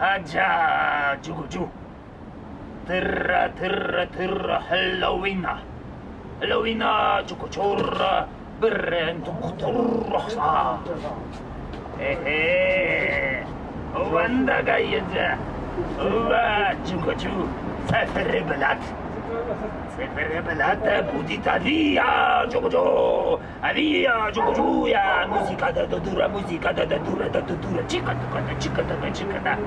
هاجا. جوجو ترا ترا ترا هلوينا هلوينا جوجو ترا برين أنتم خطر. إيه واندا جايزة وا جوجو سافر بلاد. Fervere pelată, putița, dia, ciococio, adia, ciococuia, muzica de dădură, muzica de dădură, de dădură, cică, chica, chica, chica, chica, da.